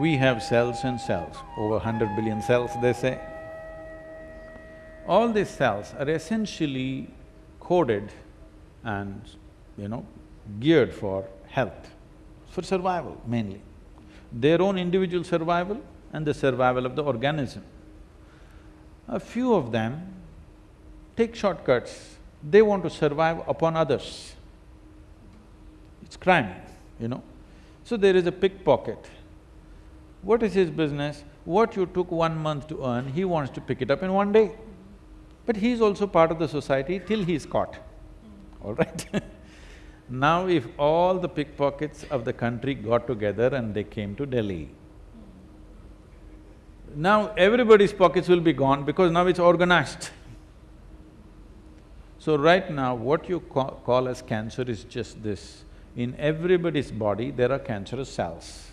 we have cells and cells, over hundred billion cells, they say. All these cells are essentially coded and, you know, geared for health, for survival mainly. Their own individual survival and the survival of the organism. A few of them take shortcuts, they want to survive upon others. It's crime, you know. So there is a pickpocket. What is his business? What you took one month to earn, he wants to pick it up in one day. But he's also part of the society till he's caught, all right Now if all the pickpockets of the country got together and they came to Delhi, now everybody's pockets will be gone because now it's organized. So right now, what you ca call as cancer is just this. In everybody's body, there are cancerous cells.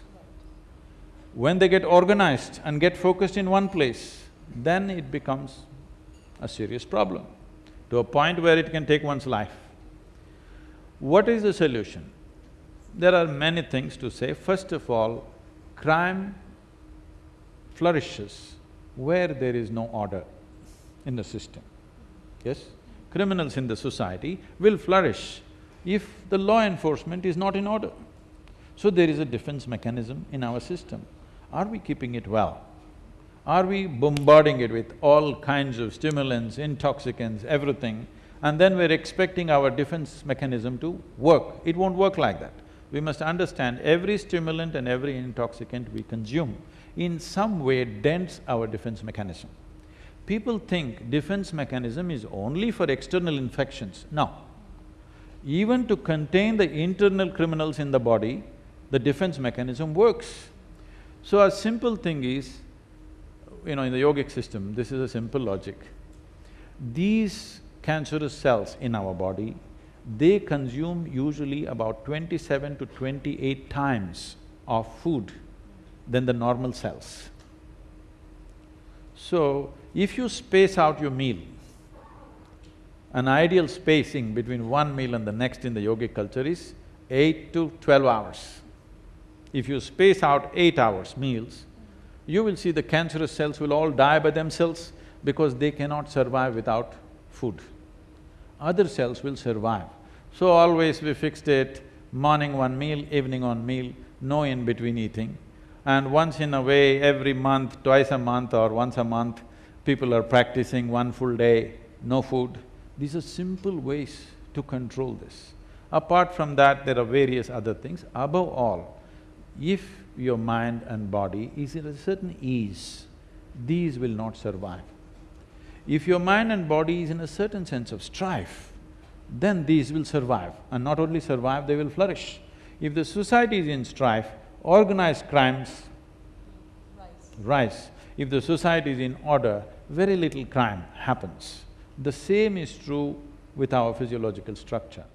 When they get organized and get focused in one place, then it becomes a serious problem, to a point where it can take one's life. What is the solution? There are many things to say. First of all, crime flourishes where there is no order in the system, yes? Criminals in the society will flourish if the law enforcement is not in order. So there is a defense mechanism in our system. Are we keeping it well? Are we bombarding it with all kinds of stimulants, intoxicants, everything, and then we're expecting our defense mechanism to work? It won't work like that. We must understand every stimulant and every intoxicant we consume in some way dents our defense mechanism. People think defense mechanism is only for external infections. No. Even to contain the internal criminals in the body, the defense mechanism works. So a simple thing is, you know, in the yogic system, this is a simple logic. These cancerous cells in our body, they consume usually about twenty-seven to twenty-eight times of food than the normal cells. So, if you space out your meal, an ideal spacing between one meal and the next in the yogic culture is eight to twelve hours. If you space out eight hours meals, you will see the cancerous cells will all die by themselves because they cannot survive without food. Other cells will survive. So always we fixed it, morning one meal, evening one meal, no in-between eating and once in a way, every month, twice a month or once a month, people are practicing one full day, no food. These are simple ways to control this. Apart from that, there are various other things. Above all, if your mind and body is in a certain ease, these will not survive. If your mind and body is in a certain sense of strife, then these will survive, and not only survive, they will flourish. If the society is in strife, organized crimes rise. rise. If the society is in order, very little crime happens. The same is true with our physiological structure.